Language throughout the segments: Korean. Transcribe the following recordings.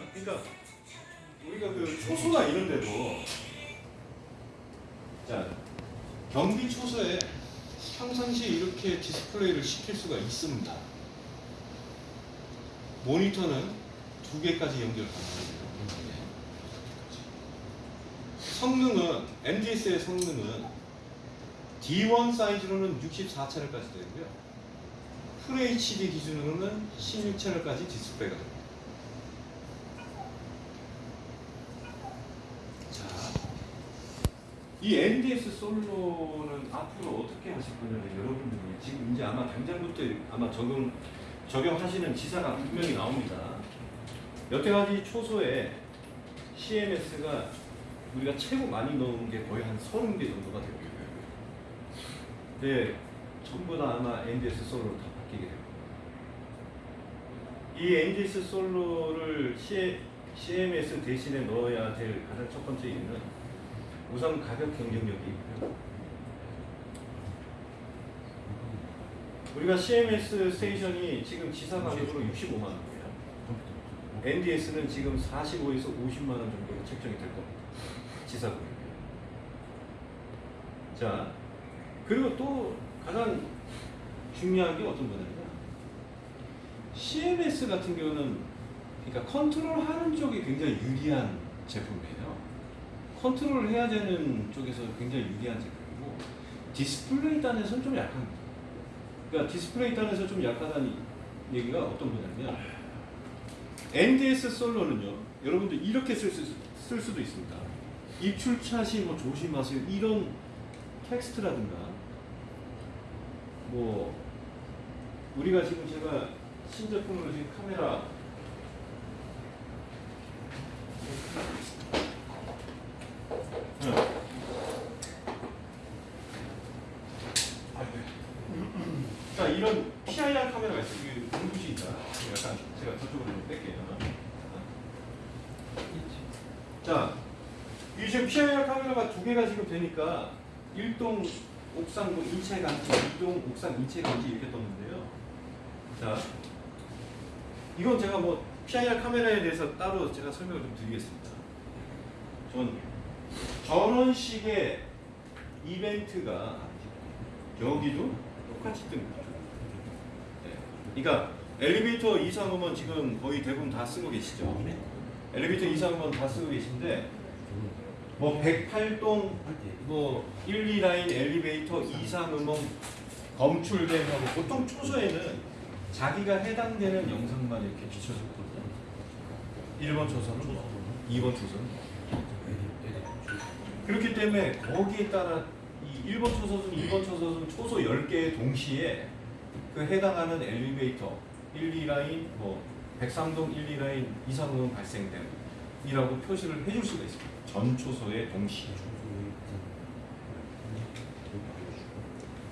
있습니다. 그러니까 우리가 그 초소나 이런 데도 자 경비 초소에 평상시에 이렇게 디스플레이를 시킬 수가 있습니다. 모니터는 두 개까지 연결 가능합니다. 성능은 NDS의 성능은 D1 사이즈로는 64채널까지 되고요. full HD 기준으로는 16채널까지 디스플레이가 됩니다. 자, 이 NDS 솔로는 앞으로 어떻게 하실 거냐면 여러분들이 지금 이제 아마 당장부터 아마 적용 적용하시는 지사가 분명히 나옵니다. 여태까지 초소에 CMS가 우리가 최고 많이 넣은 게 거의 한 30개 정도가 되고 있고요. 네, 전부 다 아마 NDS 솔로로 다 바뀌게 됩니다. 이 NDS 솔로를 CMS 대신에 넣어야 될 가장 첫 번째 이유는 우선 가격 경쟁력이 있고요. 우리가 CMS 스테이션이 지금 지사 가격으로 65만 원이에요. NDS는 지금 45에서 50만 원 정도로 책정이 될 겁니다. 지사 가격. 자, 그리고 또 가장 중요한 게 어떤 거냐면 CMS 같은 경우는 그러니까 컨트롤 하는 쪽이 굉장히 유리한 제품이에요. 컨트롤을 해야 되는 쪽에서 굉장히 유리한 제품이고 디스플레이 단에서는 좀 약합니다. 그러니까 디스플레이 단에서 좀 약하다는 얘기가 어떤 거냐면 NDS 솔로는요 여러분들 이렇게 쓸, 수, 쓸 수도 있습니다 입출차 시 뭐 조심하세요 이런 텍스트라든가 뭐 우리가 지금 제가 신제품으로 지금 카메라 네. 자 이런 PIR 카메라가 있어요. 이게 눈부시니까 약간 제가 저쪽으로 좀 뺄게요. 자, 이 지금 PIR 카메라가 두 되니까 일동 옥상 뭐 인체 감지, 이동 옥상 인체 감지 이렇게 떴는데요. 자, 이건 제가 뭐 PIR 카메라에 대해서 따로 제가 설명을 좀 드리겠습니다. 전 저런 식의 이벤트가 여기도 똑같이 뜹니다. 네. 그러니까 엘리베이터 2, 3호면 지금 거의 대부분 다 쓰고 계시죠. 엘리베이터 2, 3호면 다 쓰고 계신데 뭐 108동 뭐 1, 2라인 엘리베이터 2, 3호면 검출된 하고 보통 초소에는 자기가 해당되는 영상만 이렇게 비춰줬거든요. 1번 초소는 뭐, 2번 초소는 뭐. 그렇기 때문에 거기에 따라 이 1번 초소는 2번 초소는 초소 10개 동시에 그 해당하는 엘리베이터 1, 2라인 뭐 103동 1, 2라인 2, 3호는 발생됨이라고 표시를 해줄 수가 있습니다. 전 초소의 동시에.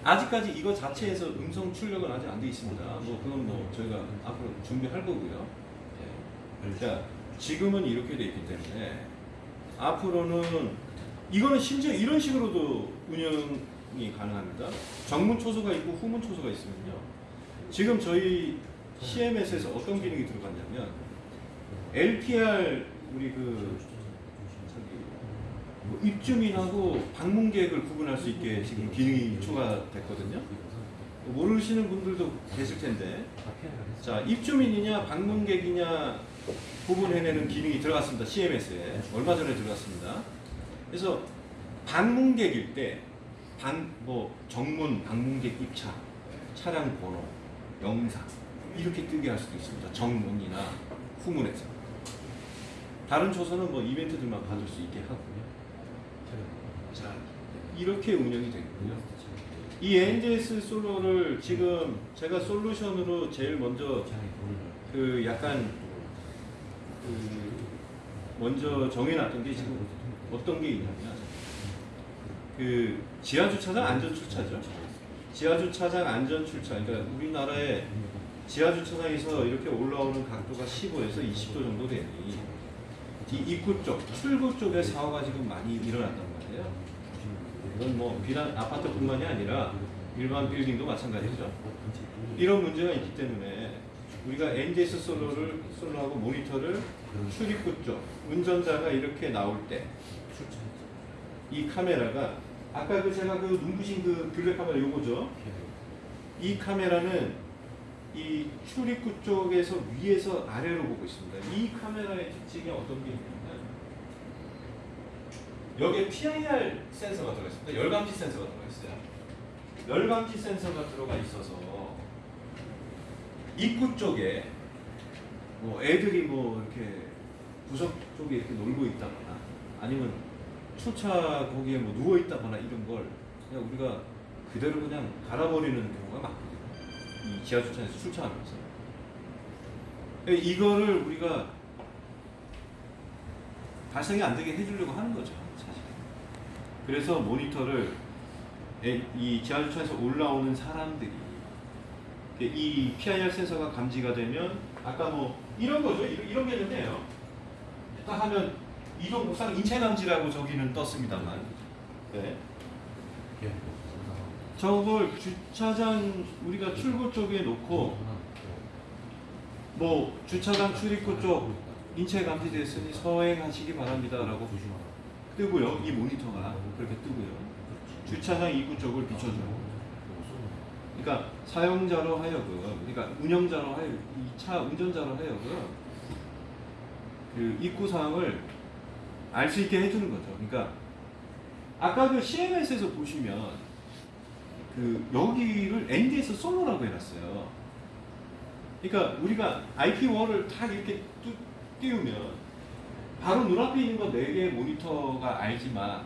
아직까지 이거 자체에서 음성 출력은 아직 안 돼 있습니다. 뭐 그건 뭐 저희가 앞으로 준비할 거고요. 예. 자, 지금은 이렇게 돼 있기 때문에 앞으로는 이거는 심지어 이런 식으로도 운영이 가능합니다. 정문 초소가 있고 후문 초소가 있으면요. 지금 저희 CMS에서 어떤 기능이 들어갔냐면 LPR 우리 그 입주민하고 방문객을 구분할 수 있게 지금 기능이 추가됐거든요. 모르시는 분들도 계실 텐데 자 입주민이냐 방문객이냐 구분해내는 기능이 들어갔습니다. CMS에 얼마 전에 들어갔습니다. 그래서 방문객일 때 방, 뭐 정문 방문객 입차 차량 번호 영상 이렇게 뜨게 할 수도 있습니다. 정문이나 후문에서 다른 초소는 뭐 이벤트들만 받을 수 있게 하고요. 자 이렇게 운영이 되고요. 이 NDS 솔로를 지금 제가 솔루션으로 제일 먼저 그 약간 그 먼저 정해놨던 게 지금 어떤 게 있냐면 그 지하 주차장 안전 출차죠. 지하 주차장 안전 출차. 그러니까 우리나라의 지하 주차장에서 이렇게 올라오는 각도가 15에서 20도 정도 되니 이 입구 쪽, 출구 쪽에 사고가 지금 많이 일어났단 말이에요. 이건 뭐 비단 아파트뿐만이 아니라 일반 빌딩도 마찬가지죠. 이런 문제가 있기 때문에 우리가 NDS 솔로를 솔로하고 모니터를 출입구 쪽 운전자가 이렇게 나올 때 이 카메라가 아까 그 제가 그 눈부신 그 블랙 카메라 요거죠. 이 카메라는 이 출입구 쪽에서 위에서 아래로 보고 있습니다. 이 카메라의 특징이 어떤 게 있냐면 여기에 PIR 센서가 들어가 있습니다. 열감지 센서가 들어가 있어요. 열감지 센서가 들어가 있어서 입구 쪽에 뭐 애들이 뭐 이렇게 구석 쪽에 이렇게 놀고 있다거나 아니면 초차 거기에 뭐 누워 있다거나 이런 걸 그냥 우리가 그대로 그냥 갈아버리는 경우가 많거든요. 이 지하 주차장에서 출차하면서 이거를 우리가 발생이 안 되게 해주려고 하는 거죠. 그래서 모니터를 에- 이 지하 주차장에서 올라오는 사람들이 이 PIR 센서가 감지가 되면 아까 뭐 이런 거죠, 이런, 이런 개념이에요. 딱 하면 이동 목상 인체 감지라고 저기는 떴습니다만. 네. 저걸 주차장 우리가 출구 쪽에 놓고 뭐 주차장 출입구 쪽 인체 감지됐으니 서행하시기 바랍니다 라고 뜨고요. 이 모니터가 그렇게 뜨고요. 주차장 입구 쪽을 비춰줘요. 그러니까 사용자로 하여금, 그러니까 운영자로 하여금, 이 차 운전자로 하여금 그 입구 사항을 알 수 있게 해주는 거죠. 그러니까 아까 그 CMS에서 보시면 그 여기를 ND에서 솔로라고 해놨어요. 그러니까 우리가 IP 월을 딱 이렇게 뚜- 띄우면 바로 눈앞에 있는 거네 개의 모니터가 알지만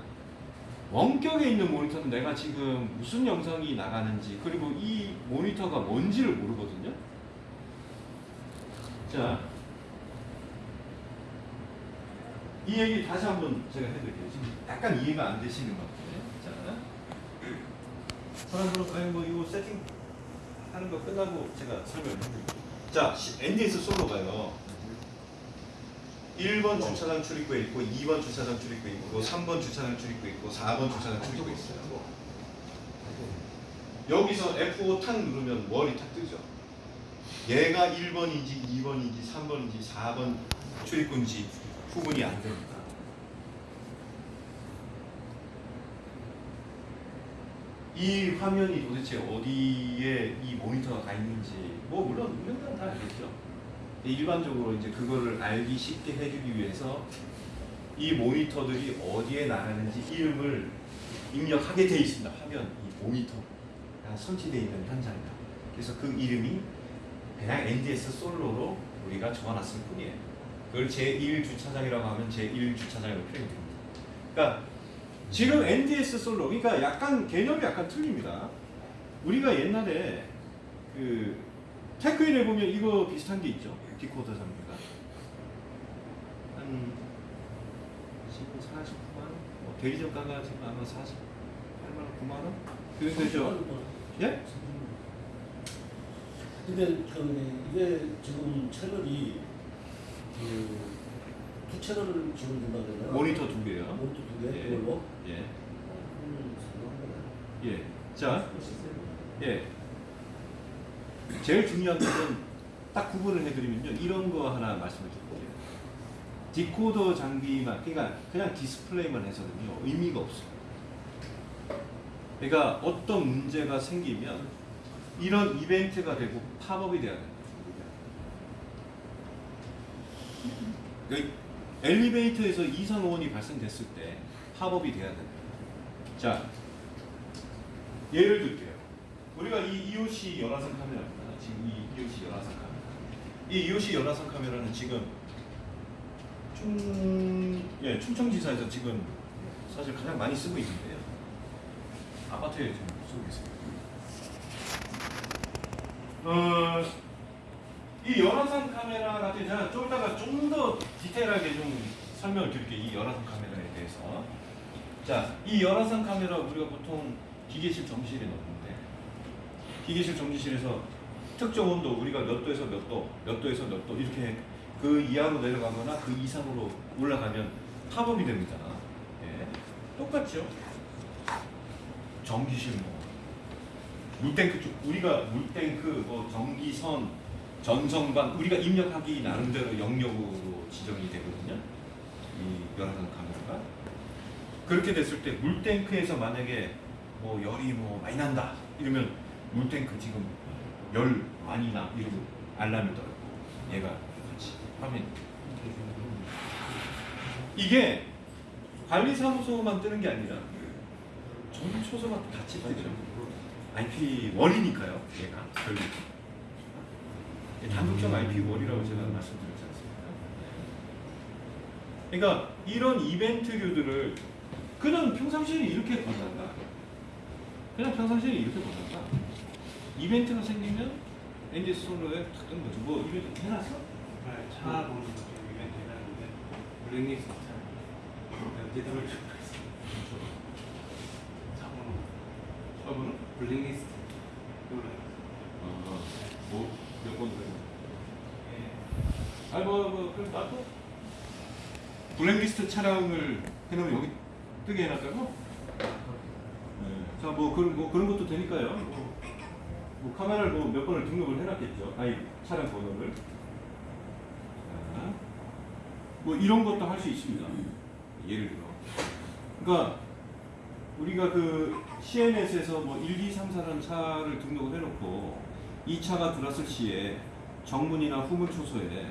원격에 있는 모니터는 내가 지금 무슨 영상이 나가는지 그리고 이 모니터가 뭔지를 모르거든요. 자, 이 얘기 다시 한번 제가 해드릴게요. 지금 약간 이해가 안 되시는 것 같아요. 자, 사람들은 아니 뭐 이거 세팅 하는 거 끝나고 제가 설명을 해드릴게요. 자, NDS 솔로가요. 1번 주차장 출입구에 있고 2번 주차장 출입구에 있고 3번 주차장 출입구에 있고 4번 주차장 출입구에 있어요. 여기서 F5 탁 누르면 월이 탁 뜨죠. 얘가 1번인지 2번인지 3번인지 4번 출입구인지 구분이 안 됩니다. 이 화면이 도대체 어디에 이 모니터가 가 있는지 뭐 물론 운영자는 다 알겠죠. 일반적으로 이제 그거를 알기 쉽게 해주기 위해서 이 모니터들이 어디에 나가는지 이름을 입력하게 돼 있습니다. 화면 이 모니터가 설치되어 있는 현장이다. 그래서 그 이름이 그냥 NDS 솔로로 우리가 적어놨을 뿐이에요. 그걸 제1주차장이라고 하면 제1주차장으로 표현이 됩니다. 그러니까 지금 NDS 솔로, 그러니까 약간 개념이 약간 틀립니다. 우리가 옛날에 그 테크인에 보면 이거 비슷한 게 있죠. 디코더 장비가 한 지금 49만 원, 뭐 대리점가가 지금 아마 48만 원, 9만 원. 그 되죠. 예? 근데 그 이게 지금 채널이 그두 채널을 지금 된다 그러나요? 모니터 두 개요. 모니터 두 개? 예. 그걸로? 예. 예. 자, 예. 제일 중요한 것은 딱 구분을 해드리면요. 이런 거 하나 말씀을 드릴게요. 디코더 장비만, 그러니까 그냥 디스플레이만 해서는요. 의미가 없어요. 그러니까 어떤 문제가 생기면 이런 이벤트가 되고 팝업이 돼야 됩니다. 그러니까 엘리베이터에서 이상 호원이 발생됐을 때 팝업이 돼야 됩니다. 자, 예를 들게요. 우리가 이 EOC 열화상 카메라입니다. 지금 이 EOC 열화상 카메라. 이 EOC 열화상 카메라는 지금 충, 예, 충청지사에서 지금 사실 가장 많이 쓰고 있는데요. 아파트에 지금 쓰고 있습니다. 어, 이 열화상 카메라 같은 제가 좀 이따가 좀 더 디테일하게 좀 설명을 드릴게요. 이 열화상 카메라에 대해서. 자, 이 열화상 카메라 우리가 보통 기계실 정지실에 넣는데 기계실 정지실에서 특정 온도 우리가 몇 도에서 몇 도, 몇 도에서 몇 도 이렇게 그 이하로 내려가거나 그 이상으로 올라가면 팝업이 됩니다. 예. 똑같죠? 전기실 뭐 물탱크 쪽 우리가 물탱크 뭐 전기선 전성방 우리가 입력하기 나름대로 영역으로 지정이 되거든요. 이 열화상 카메라가 그렇게 됐을 때 물탱크에서 만약에 뭐 열이 뭐 많이 난다 이러면 물탱크 지금 열 많이 나 이러고 알람이 떨고 얘가 같이 화면 이게 관리사무소만 뜨는 게 아니라 전 초소가 같이 뜨죠. IP 월이니까요. 얘가 결국 단독형 IP 월이라고 제가 말씀드렸지 않습니까? 그러니까 이런 이벤트류들을 그냥 평상시에 이렇게 보다가 그냥 평상시에 이렇게 보다가 이벤트가 생기면 엔지 솔로에 탁 뜨는 거죠. 뭐 이벤트 해놨어? 네, 차 보는 거 지금 이벤트 해놨는데 블랙리스트 차 제대로 좀차 번호 저분은? 블랙리스트 몰라요 어, 뭐몇번 그래? 예. 아니 뭐, 뭐 그럼 나도 블랙리스트 차량을 해놓으면 여기 뜨게 해놨다고? 네. 자 뭐 그런 뭐 그런 것도 되니까요. 뭐 카메라를 뭐 몇 번을 등록을 해놨겠죠. 아니 차량 번호를. 자, 뭐 이런 것도 할 수 있습니다. 예를 들어. 그러니까 우리가 그 CNS에서 뭐 1, 2, 3, 4라는 차를 등록을 해놓고 이 차가 들어왔을 시에 정문이나 후문 초소에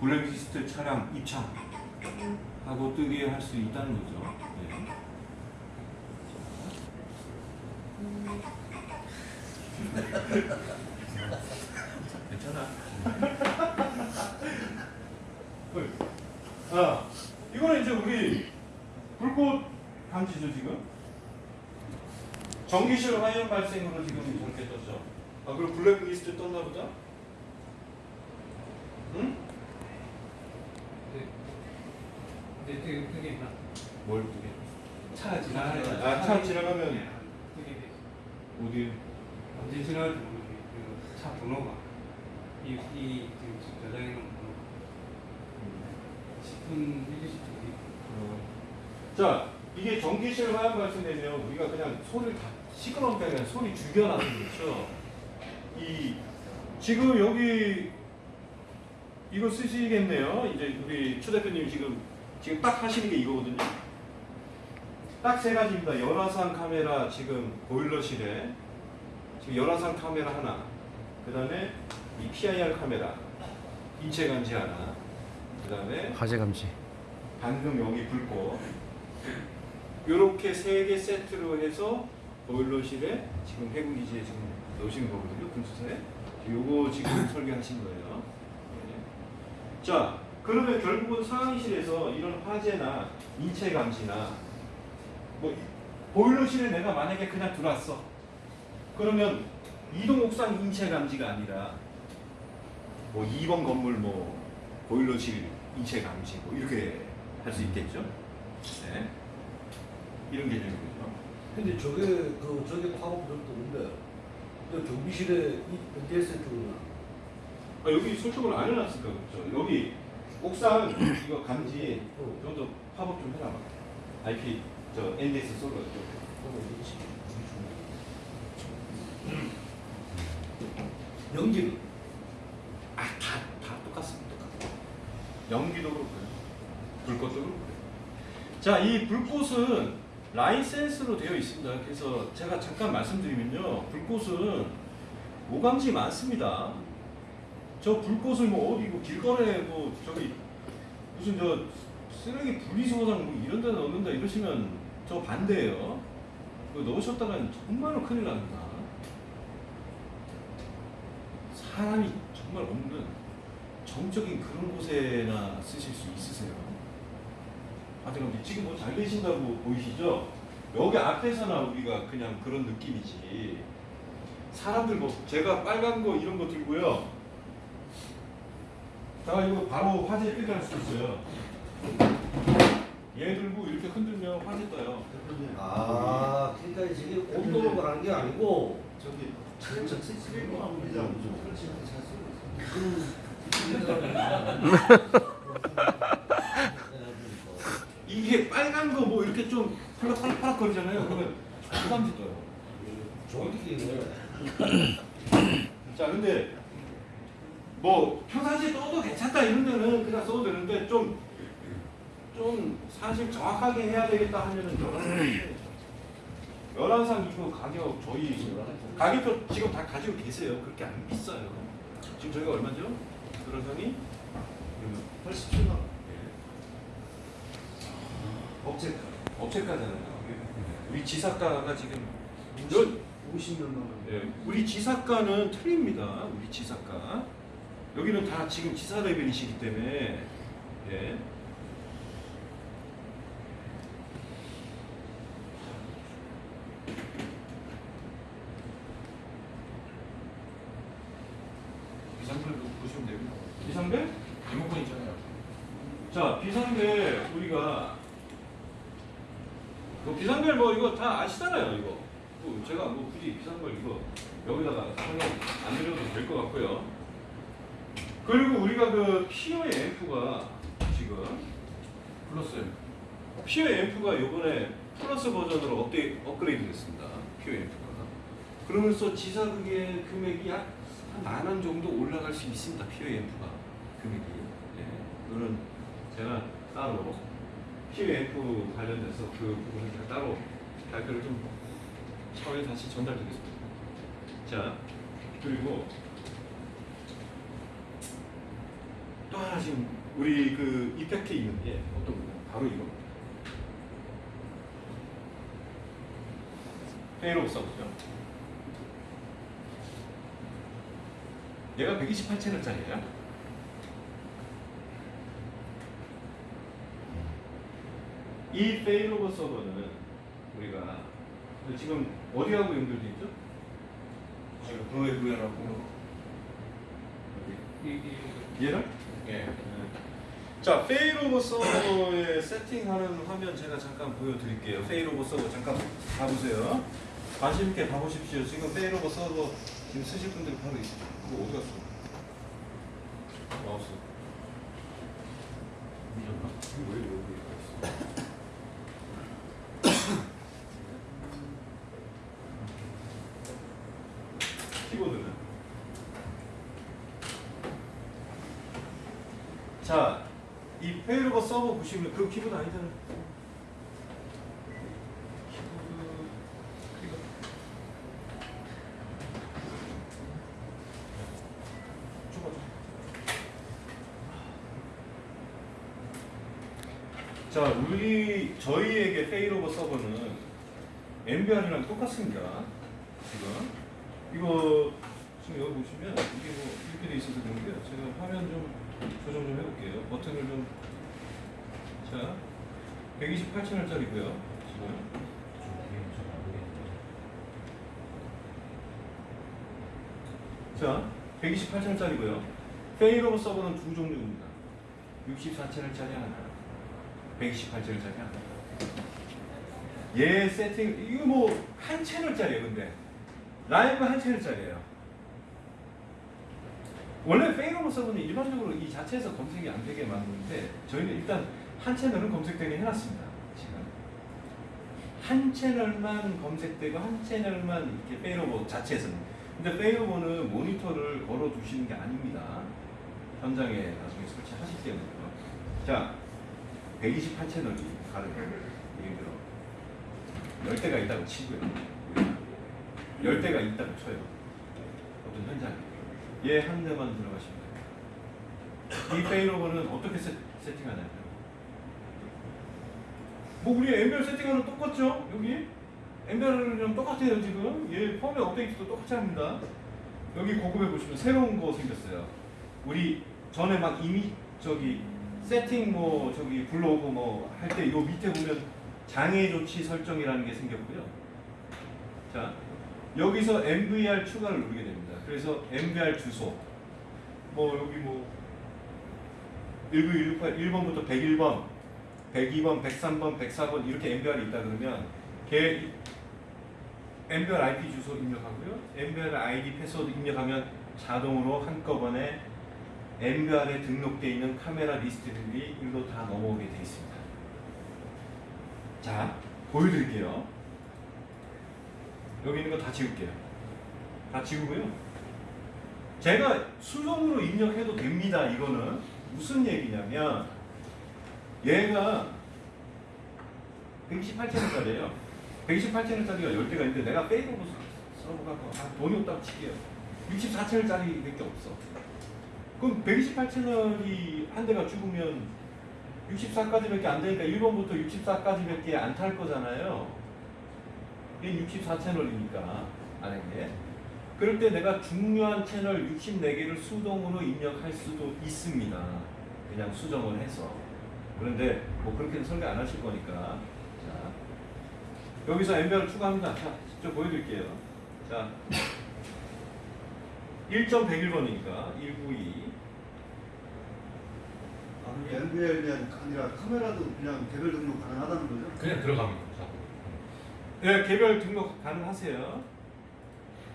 블랙리스트 차량 입장 하고 뜨게 할 수 있다는 거죠. 네. 괜찮아. 아, 이거는 이제 우리 불꽃 감지죠 지금. 전기실 화염 발생으로 지금 저렇게 떴죠. 아, 그리고 블랙리스트 떴나 보다. 응? 근데 되게 되게 막뭘 뜨게? 차가 지나가는 아, 차 지나가면 되게 어디? 언제 지나갈지 모르겠네 그차 번호가 이, 이 지금 저장해 놓은 번호가 10분 1, 20분 자, 이게 전기실 화염 발생되면 우리가 그냥 소리를 다 시끄러우니까 그냥 소리 죽여놔는 거죠. 이 지금 여기 이거 쓰시겠네요. 이제 우리 추 대표님 지금 지금 딱 하시는 게 이거거든요. 딱 세 가지입니다. 열화상 카메라 지금 보일러실에 지금 열화상 카메라 하나, 그 다음에 이 PIR 카메라 인체 감지 하나, 그 다음에 화재 감지. 방금 여기 불꽃 이렇게 세 개 세트로 해서 보일러실에 지금 해군 기지에 지금 넣으신 거거든요 군수사에 요거 지금 설계하신 거예요 네. 자 그러면 결국은 상황실에서 이런 화재나 인체 감지나 뭐 이- 보일러실에 내가 만약에 그냥 들어왔어 그러면 이동 옥상 인체 감지가 아니라 뭐 2번 건물 뭐 보일러실 인체 감지 뭐 이렇게 할 수 있겠죠? 네. 이런 개념이죠. 근데 저게 그 저게 파업들도 없는데 그 경비실에 이 NDS 쪽은 아, 여기 설정을 안 해놨을까 그렇죠? 여기 옥상 이거 감지 어. 좀더 팝업 좀 해놔봐. IP 저 NDS 솔로 쪽. 연기는 아다 다 똑같습니다. 연기도 그렇고요. 불꽃도 그렇고요. 자, 이 불꽃은 라이센스로 되어 있습니다. 그래서 제가 잠깐 말씀드리면요. 불꽃은 오감지 많습니다. 저 불꽃을 뭐 어디 뭐 길거리에 뭐 저기 무슨 저 쓰레기 분리수거장 뭐 이런 데 넣는다 이러시면 저 반대예요. 그거 넣으셨다간 정말로 큰일 납니다. 사람이 정말 없는 정적인 그런 곳에나 쓰실 수 있으세요. 하여튼 지금 뭐잘 되신다고 보이시죠? 여기 앞에서나 우리가 그냥 그런 느낌이지. 사람들 뭐 제가 빨간 거 이런 거 들고요. 자 이거 바로 화재 할수 있어요. 얘 들고 이렇게 흔들면 화재 떠요. 아 그러니까 저게 온도로 말하는 게 아니고 이게 빨간 거 뭐 이렇게 좀 팔락팔락 거리잖아요. 그러면 부담지 떠요. 정확히 이거는 자, 근데 뭐 평상시에 써도 괜찮다 이런 데는 그냥 써도 되는데 좀 좀 사실 정확하게 해야 되겠다 하면은 열한상 이거 가격 저희 가격표 지금 다 가지고 계세요. 그렇게 안 비싸요. 지금 저희가 얼마죠? 열한상이 87만 원. 업체가 업체가잖아요. 우리 지사가가 지금 열 50몇만 원. 예, 우리 지사가는 틀립니다. 우리 지사가 여기는 다 지금 지사 레벨이시기 때문에 예. 비상벨도 보시면 됩니다. 비상벨? 리모컨 있잖아요. 자, 비상벨 우리가 그 비상벨 뭐 이거 다 아시잖아요, 이거. 뭐 제가 뭐 굳이 비상벨 이거 여기다가 설명 안 드려도 될 것 같고요. 그 PA의 앰프가 지금 플러스 PA 앰프가 이번에 플러스 버전으로 업데이, 업그레이드 됐습니다. PA 앰프가. 그러면서 지사극의 금액이 한만 원 정도 올라갈 수 있습니다. 피어 앰프가 금액이. 예. 그거는 제가 따로 피어 앰프 관련돼서 그 부분을 제가 따로 발표를 좀 차후에 다시 전달드리겠습니다. 자, 그리고 또 하나 지금 우리 그 이펙트 있는 게 어떤 거냐? 바로 이거. failover 서버죠. 얘가 128채널짜리예요. 이 failover 서버는 우리가 지금 어디하고 연결돼 있죠? 지금 그거에 구현하고 얘를? 예. 자, failover 서버에 세팅하는 화면 제가 잠깐 보여드릴게요. failover 서버 잠깐 봐보세요. 관심 있게 봐보십시오. 지금 failover 서버 지금 쓰실 분들 바로 있어요. 그거 어디 갔어? 마우스. 이거 왜 여기 있어? 키보드는? 자, 이 failover 서버 보시면 그 키보드 아니잖아요. 자, 우리 저희에게 페이로버 서버는 MBR이랑 똑같습니다. 지금 이거 지금 여기 보시면 이게 뭐 이렇게 돼 있어서 그런데요. 제가 화면 좀 조정 좀 해볼게요. 버튼을 좀 자, 128채널짜리고요. 지금 자, 128채널짜리고요. failover 서버는 두 종류입니다. 64채널짜리 하나, 128채널짜리 하나. 얘 세팅 이거 뭐 한 채널짜리예요, 근데 라이브 한 채널짜리예요. 원래 failover 서버는 일반적으로 이 자체에서 검색이 안 되게 만드는데 저희는 일단 한 채널은 검색되게 해놨습니다. 지금 한 채널만 검색되고 한 채널만 이렇게 failover 자체에서는 근데 페이로버는 모니터를 걸어 두시는 게 아닙니다. 현장에 나중에 설치하실 때는요. 자, 128채널이 가능해요. 예를 들어 10대가 있다고 치고요. 10대가 있다고 쳐요. 어떤 현장에. 얘 한 대만 들어가시면 돼요. 이 페이로버는 어떻게 세, 세팅하냐면 뭐 우리 엠벨 세팅하는 똑같죠? 여기? 엠벨이랑 똑같아요 지금. 얘 펌웨어 업데이트도 똑같이 합니다. 여기 고급에 보시면 새로운 거 생겼어요. 우리 전에 막 이미 저기 세팅 뭐 저기 불러오고 뭐 할 때 요 밑에 보면 장애 조치 설정이라는 게 생겼고요. 자 여기서 MVR 추가를 누르게 됩니다. 그래서 MVR 주소. 뭐 여기 뭐 1968 1번부터 101번 102번, 103번, 104번 이렇게 NVR이 있다 그러면 걔 NVR IP 주소 입력하고요. NVR ID 패스워드 입력하면 자동으로 한꺼번에 NVR에 등록되어 있는 카메라 리스트들이 일로 다 넘어오게 되어 있습니다. 자, 보여드릴게요. 여기 있는 거 다 지울게요. 다 지우고요. 제가 수동으로 입력해도 됩니다. 이거는 무슨 얘기냐면 얘가 128채널짜리예요. 128채널짜리가 10대가 있는데 내가 페이버로 써보고 아, 돈이 없다고 칠게요. 64채널짜리밖에 없어. 그럼 128채널이 한 대가 죽으면 64까지밖에 안 되니까 1번부터 64까지밖에 안 탈 거잖아요. 이게 64채널이니까 만약에 그럴 때 내가 중요한 채널 64개를 수동으로 입력할 수도 있습니다. 그냥 수정을 해서. 그런데 뭐 그렇게는 설계 안 하실 거니까. 자, 여기서 엠베를 추가합니다. 자, 직접 보여드릴게요. 자, 1.101번이니까 192. 아, 그게 NVL이 아니라 카메라도 그냥 개별 등록 가능하다는 거죠? 그냥 들어갑니다. 네, 개별 등록 가능하세요.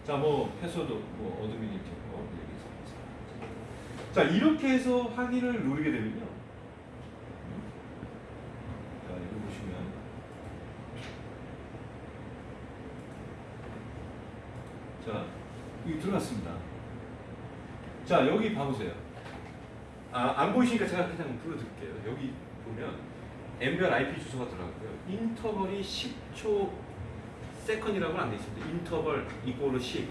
자, 뭐 패스워드 뭐 어드민이죠. 뭐 여기서. 자, 이렇게 해서 확인을 누르게 되면요. 자, 여기 보시면 자, 여기 들어갔습니다. 자, 여기 봐보세요. 아, 안 보이시니까 제가 그냥 불러드릴게요. 여기 보면 NVR IP 주소가 들어가고요. 인터벌이 10초 second라고는 안 돼 있습니다. 인터벌 이꼬르 10,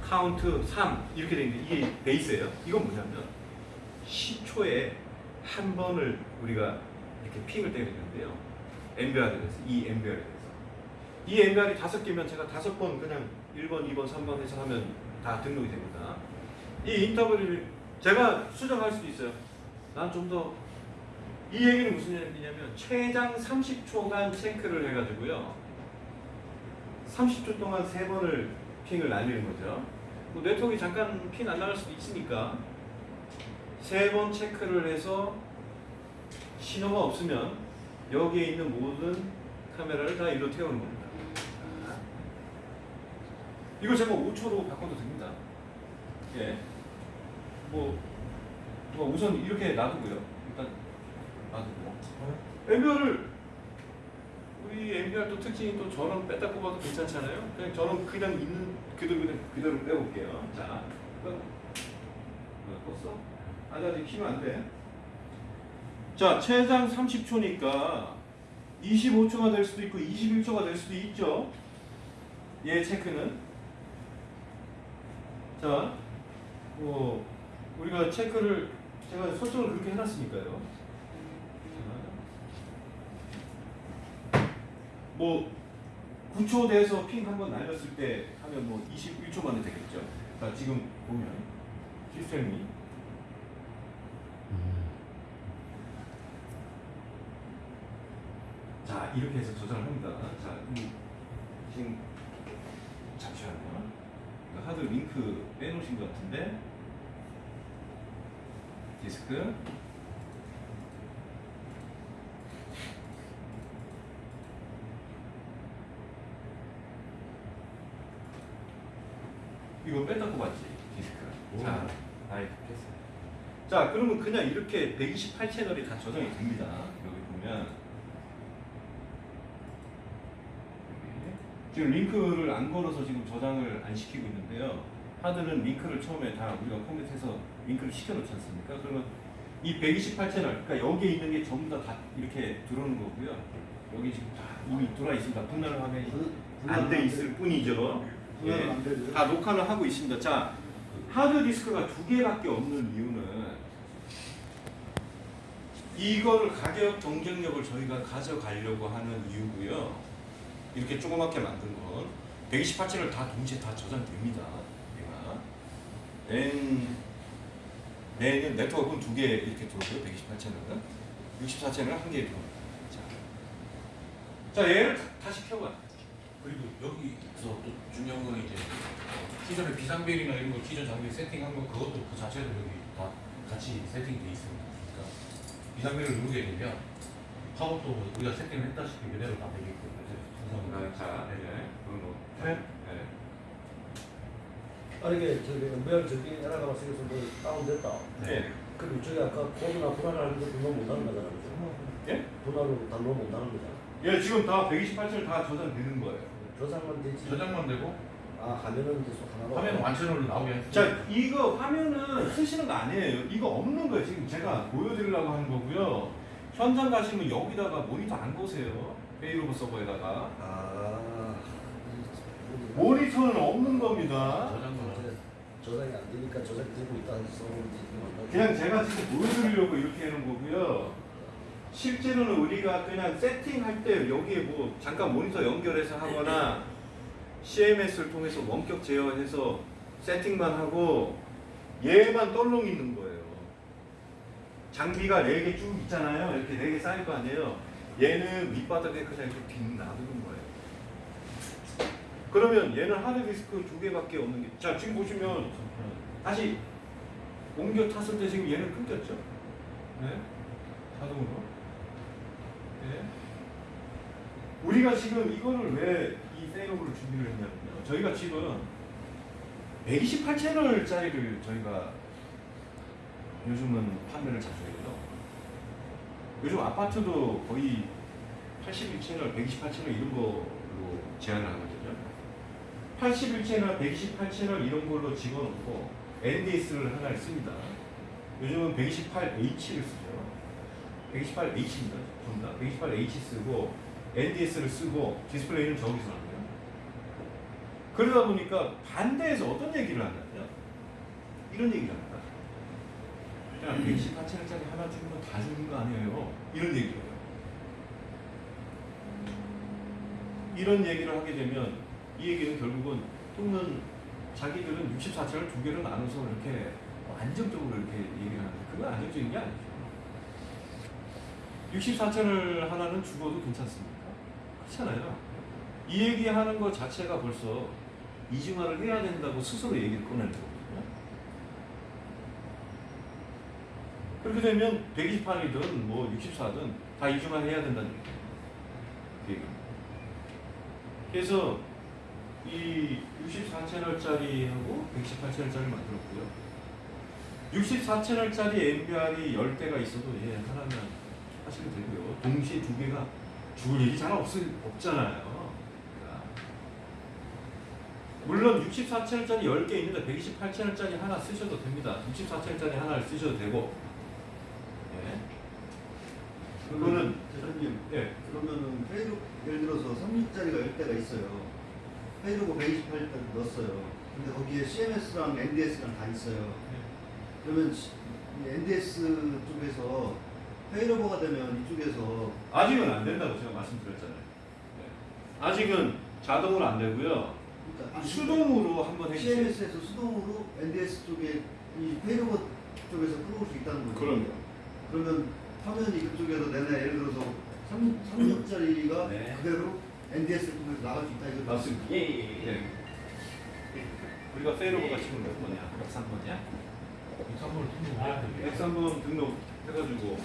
카운트 3 이렇게 돼 있는데 이게 베이스예요. 이건 뭐냐면 10초에 한 번을 우리가 이렇게 ping을 때리는데요 NVR에 대해서 이 NVR에 대해서 이 NVR이 다섯 개면 제가 다섯 번 그냥 1번, 2번, 3번 해서 하면 다 등록이 됩니다. 이 인터벌을 제가 수정할 수도 있어요. 난 좀 더 이 얘기는 무슨 얘기냐면 최장 30초간 체크를 해가지고요. 30초 동안 세 번을 핑을 날리는 거죠. 뭐 네트워크 잠깐 핑 안 나갈 수도 있으니까 세번 체크를 해서 신호가 없으면 여기에 있는 모든 카메라를 다 일로 태우는 겁니다. 이거 제가 5초로 바꿔도 됩니다. 예. 뭐, 뭐 우선 이렇게 놔두고요. 일단 놔두고. 엠비아를 우리 엠비아 또 특징이 또 전원 뺐다 꼽아도 괜찮잖아요. 그냥 전원 그냥 있는 그대로 그냥 그대로 빼볼게요. 자, 끄. 껐어? 아직 아직 키면 안 돼. 자, 최장 30초니까 25초가 될 수도 있고 21초가 될 수도 있죠. 얘 체크는. 자, 뭐 우리가 체크를 제가 설정을 그렇게 해놨으니까요. 자, 뭐 9초 돼서 핑 한번 날렸을 때 하면 뭐 21초 만에 되겠죠. 자, 지금 보면 시스템이 자 이렇게 해서 조작을 합니다. 자 이, 지금 하드 링크 빼놓으신 것 같은데 디스크 이거 뺐다 꼽았지 디스크. 자, 아이 됐어요. 자 그러면 그냥 이렇게 128 채널이 다 저장이 됩니다. 여기 보면 지금 링크를 안 걸어서 지금 저장을 안 시키고 있는데요. 하드는 링크를 처음에 다 우리가 컴퓨터에서 링크를 시켜놓지 않습니까? 그러면 이 128채널, 그러니까 여기에 있는 게 전부 다, 다 이렇게 들어오는 거고요. 여기 지금 다 이미 들어와 있습니다. 분할 화면이 안 돼 있을 뿐이죠. 예. 다 녹화를 하고 있습니다. 자, 하드 디스크가 두 개밖에 없는 이유는 이거를 가격 경쟁력을 저희가 가져가려고 하는 이유고요. 이렇게 조그맣게 만든 건 128채널 다 동시에 다 저장됩니다. 얘가 N N은 네트워크는 두 개 이렇게 들어오고요. 128채널은 64채널은 한개 들어옵니다. 자, 자 얘를 다시 켜봐. 그리고 여기서 또 중요한 건 이제 어, 기존의 비상벨이나 이런 거 기존 장비 세팅한 거 그것도 그 자체도 여기 다 같이 세팅돼 있습니다. 그러니까 비상벨을 누르게 되면 팝업도 우리가 세팅을 했다시피 그대로 다있 자, 네. 그럼 뭐, 네. 네. 아니 이게 저기 엠벨 저기 에라가 왔으면서 뭐 다운됐다. 네. 그럼 이쪽에 아까 코드나 분할하는 거 등록 못하는 거잖아. 그죠? 예? 분할로 단록 못하는 거잖아. 예, 지금 다 128채널 다 저장되는 거예요. 저장만 되지. 저장만 되고 아 화면은 계속 하나로. 화면 완전으로 나오게. 자, 이거 화면은 쓰시는 거 아니에요. 이거 없는 거예요. 지금 제가 보여드리려고 하는 거고요. 현장 가시면 여기다가 모니터 안 보세요. failover 서버에다가. 아. 모니터는 없는 겁니다. 저장이 안 되니까 저장되고 있다는 소문이 그냥 제가 지금 보여드리려고 이렇게 해놓은 거고요. 실제로는 우리가 그냥 세팅할 때 여기에 뭐 잠깐 모니터 연결해서 하거나 CMS를 통해서 원격 제어해서 세팅만 하고 얘만 떨렁 있는 거예요. 장비가 4개 쭉 있잖아요. 이렇게 4개 쌓일 거 아니에요. 얘는 밑바닥에 그냥 이렇게 빈 놔두는 거예요. 그러면 얘는 하드디스크 두 개밖에 없는 게. 자, 지금 보시면 다시 옮겨 탔을 때 지금 얘는 끊겼죠? 네? 자동으로. 네. 우리가 지금 이거를 왜이 페이로브를 준비를 했냐면요. 저희가 지금 128채널짜리를 저희가 요즘은 판매를 자주 해요. 요즘 아파트도 거의 81채널, 128채널 이런 걸로 제한을 하거든요. 81채널, 128채널 이런 걸로 집어넣고 NDS를 하나 씁니다. 요즘은 128H를 쓰죠. 128H입니다. 전부 다. 128H 쓰고 NDS를 쓰고 디스플레이는 저기서 나와요. 그러다 보니까 반대에서 어떤 얘기를 하냐면 이런 얘기를 합니다. 야, 128채널짜리 하나 주면 다 주는 거 아니에요? 이런 얘기를 해요. 이런 얘기를 하게 되면 이 얘기는 결국은 또는 자기들은 64채널 두 개로 나눠서 이렇게 안정적으로 이렇게 얘기를 하는데 그건 안정적인 게 아니죠. 64채널 하나는 죽어도 괜찮습니까? 그렇잖아요. 이 얘기하는 것 자체가 벌써 이중화를 해야 된다고 스스로 얘기를 꺼내는 거거든요. 그렇게 되면 128이든 뭐 64든 다 이중화해야 된다는 얘기입니다. 그래서 이 64채널짜리하고 128채널짜리 만들었고요. 64채널짜리 MBR이 10대가 있어도 얘 하나면 하시면 되고요. 동시에 두 개가 죽을 일이 잘 없, 없잖아요. 그러니까. 물론 64채널짜리 10개 있는데 128채널짜리 하나 쓰셔도 됩니다. 64채널짜리 하나를 쓰셔도 되고. 예. 그거는 대표님 예. 그러면은 페이로 예를 들어서 3립짜리가 10대가 있어요. failover고 128대 넣었어요. 근데 거기에 CMS랑 NDS랑 다 있어요. 그러면 시- 이 NDS 쪽에서 failover가 되면 이쪽에서 아직은 안 된다고 제가 말씀드렸잖아요. 예. 아직은 자동으로 안 되고요. 그러니까 이 수동으로 한번 해주세요. CMS에서 수동으로 NDS 쪽에 이 failover 쪽에서 끌어올 수 있다는 거죠. 그럼요. 그러면 화면이 그쪽에서 내내 예를 들어서 3, 3력짜리가 네. 그대로 NDS를 통해서 나갈 수 있다 이거 맞습니다. 예, 예, 예. 우리가 페이로버가 지금 몇 번이야? 103번이야? 103번을 등록해야 돼요. 103번 등록해가지고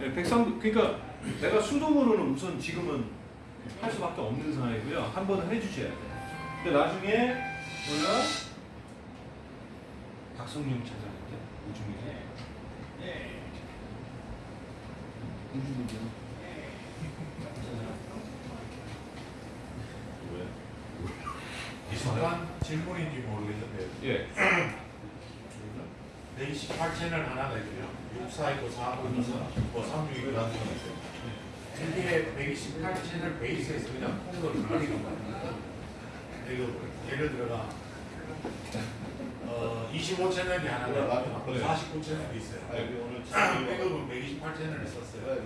네, 103 그러니까 내가 수동으로는 우선 지금은 할 수밖에 없는 상황이고요. 한 번은 해주셔야 돼요. 근데 나중에 우리가 박성용 찾아는데 우중이네. 잠깐 질문인지 모르겠는데 예. 128채널 하나가 있고요. 64 있고 4고 2, 뭐36 있고 나서 여기에 128채널 베이스에서 그냥 콩을 돌리는 거예요. 이거 예를 들어가 어, 25채널이 하나가 있고 네. 49채널이 있어요. 아니, 오늘 백업은 128채널을 썼어요.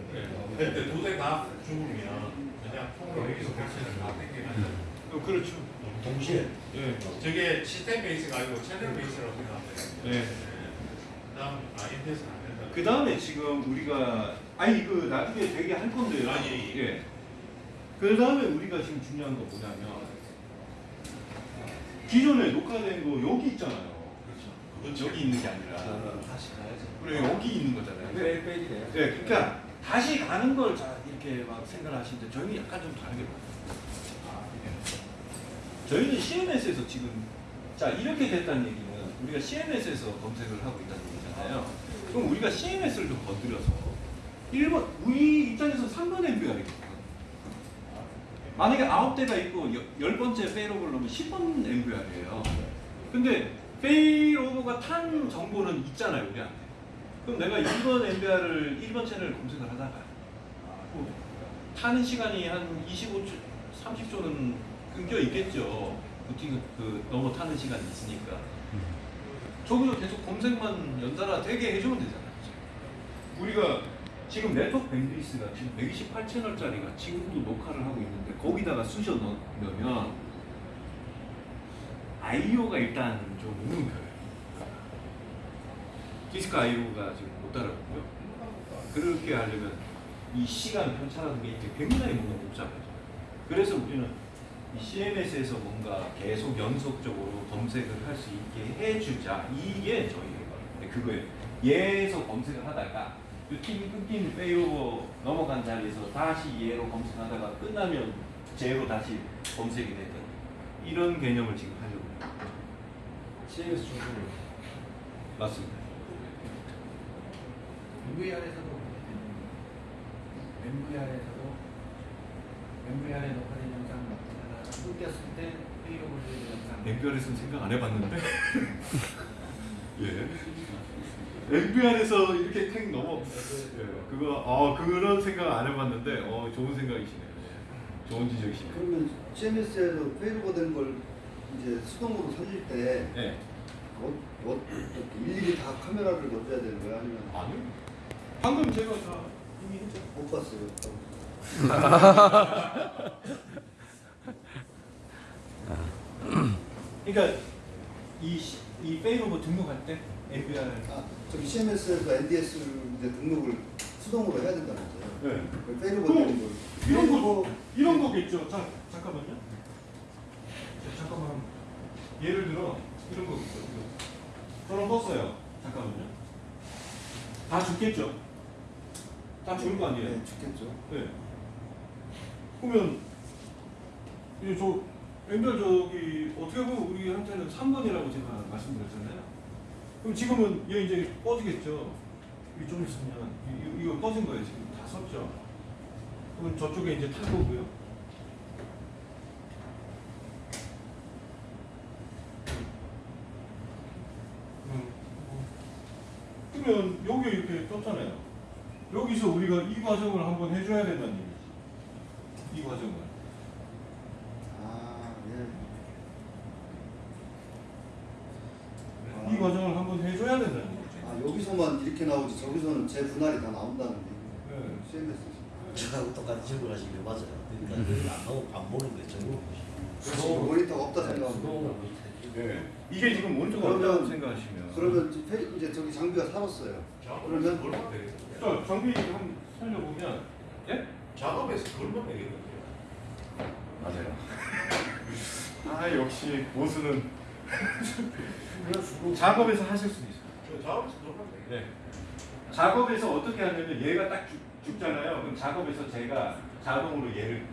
근데 두 대 다 죽으면 그냥 통으로 여기서 100채널 다 땡기는 어, 그렇죠. 동시에 예. 저게 시스템 베이스가 아니고 채널 베이스라고 생각하면. 예. 그다음 안 된다. 그 다음에 지금 우리가 아니 그 나중에 되게 할 건데요. 아, 예, 예. 그 다음에 우리가 지금 중요한 거 뭐냐면 기존에 녹화된 거 여기 있잖아요. 그렇죠. 여기 있는 게 아니라 다시 가야죠. 우리 여기 있는 거잖아요. 매일 빼지네요. 네, 그러니까 다시 가는 걸 자, 이렇게 막 생각하시는데 저희는 약간 좀 다르게 봐요. 저희는 CMS에서 지금 자 이렇게 됐다는 얘기는 우리가 CMS에서 검색을 하고 있다는 얘기잖아요. 그럼 우리가 CMS를 좀 건드려서 1번 우리 입장에서 3번 MBR이거든요. 만약에 아홉 대가 있고 여- 열 번째 페이로버를 넣으면 10번 MBR이에요. 근데 페이로버가 탄 정보는 있잖아요, 우리한테. 그럼 내가 2번 MBR을 1번 채널 검색을 하다가 뭐 타는 시간이 한 25초, 30초는 끊겨 있겠죠. 부팅 그 넘어 타는 시간이 있으니까. 저기서 계속 검색만 연달아 되게 해주면 되잖아요. 우리가 지금 네트워크 밴드위스가 지금 128채널짜리가 지금도 녹화를 하고 있는데 거기다가 쑤셔 넣으면 아이오가 일단 좀 없는 거예요. 디스크 아이오가 지금 못 따라가고요. 그렇게 하려면 이 시간 편차라는 게 굉장히 뭔가 복잡해요. 그래서 우리는 이 CMS에서 뭔가 계속 연속적으로 검색을 할 수 있게 해주자. 이게 저희의 그거예요. 얘에서 검색을 하다가 루틴 끊긴 failover 넘어간 자리에서 다시 얘로 검색하다가 끝나면 쟤로 다시 검색이 되는 이런 개념을 지금 하려고 해요. CMS 중심으로. 맞습니다. NVR에서도 NVR에서도 NVR에 녹화된 영상 끊겼을 때 failover 영상 NVR에서는 생각 안 해봤는데. 예. NVR에서 이렇게 탱 넘어. 예. 그거 어 그런 생각 안 해봤는데 어 좋은 생각이시네요. 예. 좋은 지적이시네요. 그러면 CMS에서 failover 된걸 이제 수동으로 살릴 때 예. 어, 어, 일일이 다 카메라를 넣어줘야 되는 거야? 아니면 아니. 방금 제가 다 이미 했죠. 못 봤어요. 그러니까 이, 시- 이 failover 등록할 때 NVR. 아, 저기 CMS에서 NDS 이제 등록을 수동으로 해야 된다면서요? 네. 그 failover 그럼 되는 걸. 이런 거 이런 거겠죠. 자 잠깐만요. 자, 잠깐만. 예를 들어 이런 거겠죠. 저런 떴어요. 잠깐만요. 다 죽겠죠. 다 죽을 거 아니에요. 네, 죽겠죠. 네. 그러면 이제 저 엠별 저기 어떻게 보면 우리한테는 3번이라고 제가 말씀드렸잖아요. 그럼 지금은 얘 이제 꺼지겠죠. 이좀 있으면 이, 이- 이거 꺼진 거예요 지금 다 썼죠. 그럼 저쪽에 이제 탈 거고요. 음, 그러면 여기 이렇게 떴잖아요. 여기서 우리가 이 과정을 한번 해줘야 된다는 얘기지. 이 과정을. 아, 예. 이 과정을 한번 해줘야 된다는 거죠. 아, 여기서만 이렇게 나오지 저기서는 제 분할이 다 나온다는 게. 네. CMS. 저하고 똑같은 질문 하시는 게 맞아요. 그러니까 그걸 안 하고 안 보는 거예요. 전부 그렇지, 모니터가 없다 생각하면. 네. 이게 지금 오른쪽 그러면- 없다고 생각하시면. 그러면 이제 페- 이제 저기 장비가 살았어요. 그러면. 자, 장비 한번 살려보면, 예? 작업에서 걸면 되겠는데요. 맞아요. 아, 역시 보수는 작업에서 하실 수도 있어요. 저 작업에서 걸면 되겠네요. 네. 작업에서 어떻게 하냐면 얘가 딱 죽, 죽잖아요. 그럼 작업에서 제가 자동으로 얘를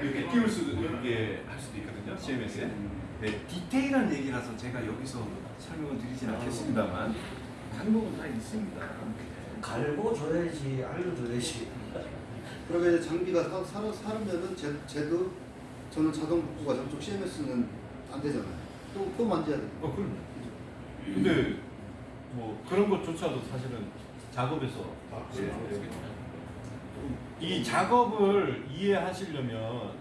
이렇게 띄울 수도 이렇게 할 수도 있거든요. CMS에. 네, 디테일한 얘기라서 제가 여기서 설명을 드리진 않겠습니다만 방법은 다 있습니다. 갈고 줘야지 알려줘야지. 그러면 이제 장비가 사, 사, 사르면은 제, 쟤도 저는 자동 복구가 저쪽 CMS는 안 되잖아요. 또, 또 만져야 돼. 어, 그럼요. 근데 뭐 그런 것조차도 사실은 작업에서 아, 예, 그래요? 되겠죠. 이 작업을 이해하시려면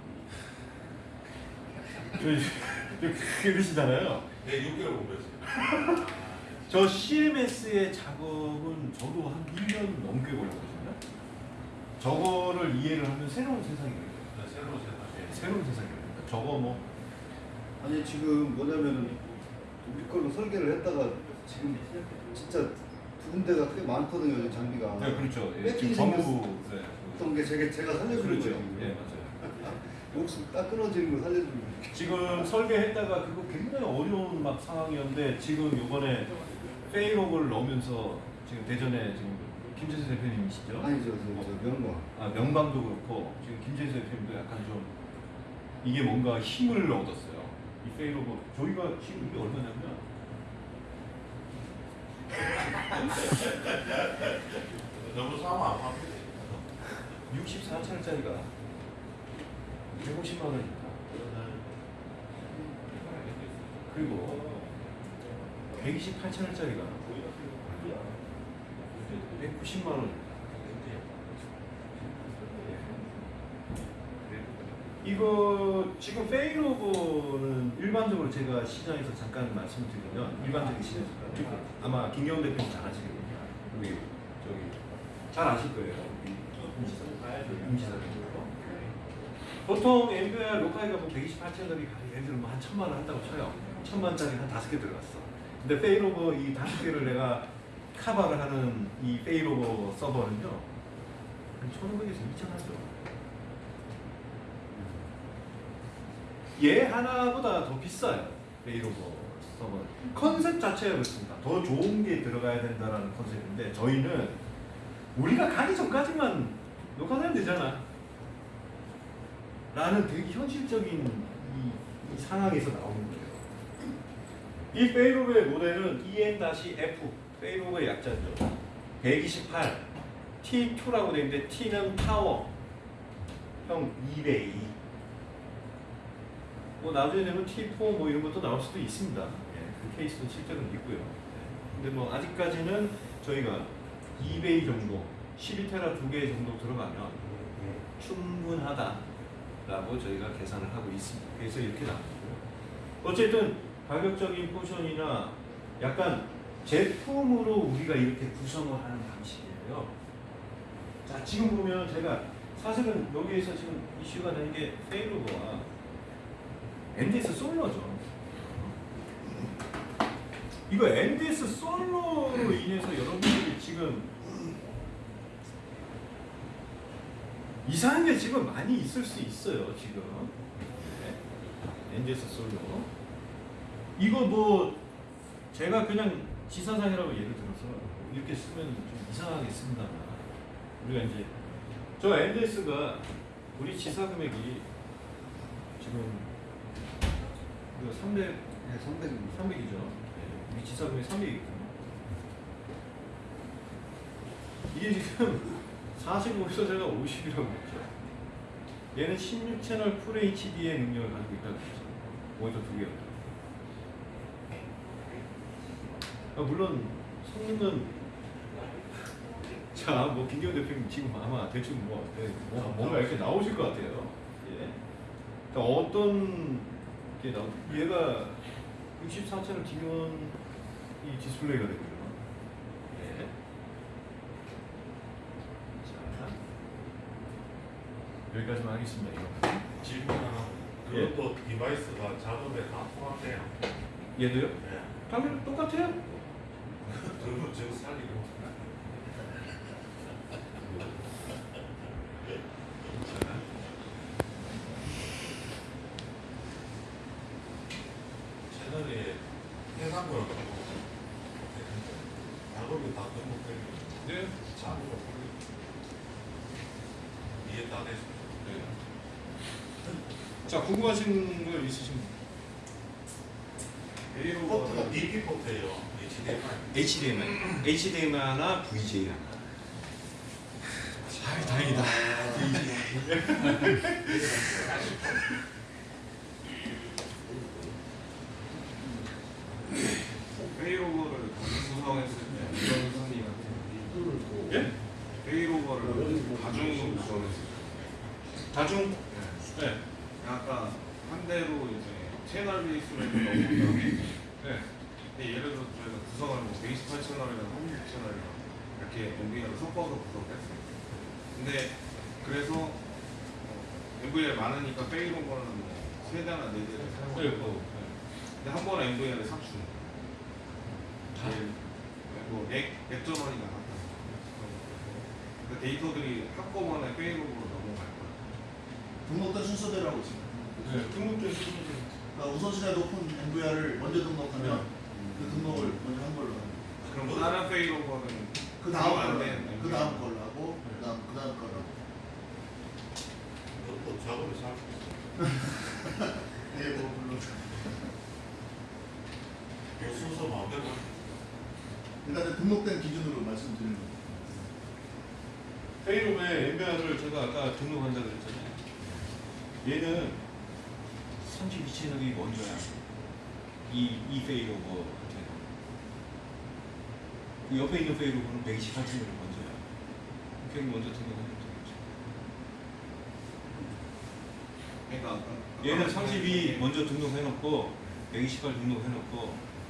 그러시잖아요. 네, 6개월 공부했어요. 저 CMS의 작업은 저도 한 1년 넘게 걸렸거든요. 저거를 이해를 하면 새로운 세상이 돼요. 네, 새로운 세상. 네. 새로운 세상이 됩니다. 저거 뭐 아니 지금 뭐냐면은 우리 걸로 설계를 했다가 지금 진짜 두 군데가 꽤 많거든요 이 장비가. 네, 그렇죠. 예, 지금 전부. 네. 어떤 게 제가 제가 살려주는 그렇죠. 거예요. 예, 맞아요. 목숨 딱 끊어지는 거 살려주는 거예요. 지금 설계했다가 그거 굉장히 어려운 막 상황이었는데 지금 이번에 페이로그를 넣으면서 지금 대전에 지금 김재수 대표님이시죠? 아니죠, 저, 저 명과. 아, 명방도 그렇고 지금 김재수 대표님도 약간 좀 이게 뭔가 힘을 얻었어요. 이 페이로그 저희가 지금 이게 얼마냐면 너무 싸면 안 합니다. 64차짜리가 150만 원입니다. 그리고 128채널짜리가 190만 원. 이거 지금 failover는 일반적으로 제가 시장에서 잠깐 말씀을 드리면 일반적인 시장에서 아마 김경훈 대표님 잘 아시거든요. 우리 저기 잘 아실 거예요. 임지사 임지사 대표. 보통 NVR 녹화기가 뭐 128채널이 예를 들면 뭐한 천만 원 한다고 쳐요. 천만짜리 한 다섯 개 들어갔어. 근데 failover 이 다섯 개를 내가 카바를 하는 이 failover 서버는요. 한 1,500에서 2,000 하죠. 얘 하나보다 더 비싸요. failover 서버. 컨셉 자체가 그렇습니다. 더 좋은 게 들어가야 된다라는 컨셉인데 저희는 우리가 가기 전까지만 녹화하면 되잖아. 라는 되게 현실적인 이, 이 상황에서 나오는 거예요. 이 failover의 모델은 EN-F, 페이로브의 약자죠. 128, T2라고 되어 있는데 T는 파워, 형 2배 2. 뭐 나중에 되면 T4 뭐 이런 것도 나올 수도 있습니다. 예, 그 케이스도 실제로는 있고요. 예. 근데 뭐 아직까지는 저희가 2배 정도, 12테라 두개 정도 들어가면 충분하다라고 저희가 계산을 하고 있습니다. 그래서 이렇게 나왔고요. 어쨌든 가격적인 포션이나 약간 제품으로 우리가 이렇게 구성을 하는 방식이에요. 자, 지금 보면 제가 사실은 여기에서 지금 이슈가 되는 게 페이로버와 NDS 솔로죠. 이거 NDS 솔로로 인해서 여러분들이 지금 이상한 게 지금 많이 있을 수 있어요, 지금. 네. NDS 솔로. 이거 뭐 제가 그냥 지사상이라고 예를 들어서 이렇게 쓰면 좀 이상하게 씁니다만 우리가 이제 저 NDS가 우리 지사 금액이 지금 이거 300 네, 300입니다. 300이죠. 우리 지사 금액 300이거든요. 이게 지금 45에서 제가 50이라고 했죠. 얘는 16채널 full HD의 능력을 가지고 있다고 했죠. 모니터 두 개가. 아, 물론 성능은 자, 뭐 김경 대표님 지금 아마 대충 뭐, 네, 뭐 이렇게 나오실 것 같아요. 예. 그러니까 어떤? 얘가 64채널 기본 이 디스플레이가 되고요. 예. 자, 여기까지만 하겠습니다. 질문 하나. 예. 그것도 device가 작업에 다 포함돼요. 얘도요? 네. 당연히 똑같아요. 그거 저 살리고. 채널에 해상도를 작업이 다 등록되면 네. 작업을 이해 다 됐습니다. 자, 궁금하신 거 있으신가요? 포트가 DP 포트예요. HDMI. HDMI, HDMI 하나, VJ 하나. 아, 다행이다. 페 이로버를 구성했을 때 이런 선이 같은 예? 페이로버를 다중으로 구성했을 때 다중. 네. 네. 아까 한 대로 이제 채널 베이스로 해서 넘어온 다음에 네. 근데 예를 들어 저희가 구성을 뭐 128채널이랑 36채널이랑 이렇게 MVR을 섞어서 구성을 했어요 근데 그래서 어, MVR 많으니까 페이로버는 뭐세 대나 네 대를 사용하고 네, 뭐, 근데 한 번에 NVR을 싹 주는 거예요 제일 뭐 액, 액전원이 나갔다. 그 데이터들이 한꺼번에 failover로 넘어갈 거야. 등록된 순서대로 하고 있습니다. 네. 등록된 수준이 그러니까 우선순위가 높은 NVR을 먼저 등록하면 그 등록을 먼저 한 걸로. 그럼 다른 failover는 그 다음 안 걸로 그 다음 걸로 하고 그 다음 그 다음 걸로 하고. 또 작업을 잘 네, 뭐 물론 그 순서 마음대로 일단은 등록된 기준으로 말씀드리는 겁니다. 페이로브의 MBR을 제가 아까 등록한다고 그랬잖아요. 얘는 32 채널이 먼저야. 이, 이 페이로버한테는. 그 옆에 있는 페이로버는 128 채널이 먼저야. 그게 먼저 등록하면 되겠죠. 그러니까 얘는 32 먼저 등록해놓고 128 등록해놓고